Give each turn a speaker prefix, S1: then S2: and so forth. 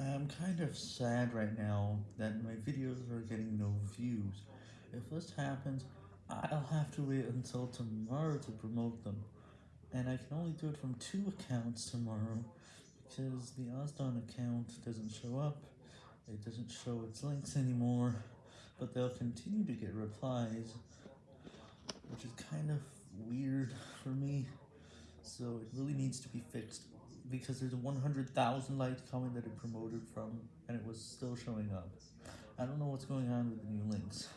S1: I'm kind of sad right now that my videos are getting no views. If this happens, I'll have to wait until tomorrow to promote them. And I can only do it from two accounts tomorrow, because the Ozdon account doesn't show up, it doesn't show its links anymore, but they'll continue to get replies, which is kind of weird so it really needs to be fixed because there's a 100,000 liked comment that it promoted from, and it was still showing up. I don't know what's going on with the new links.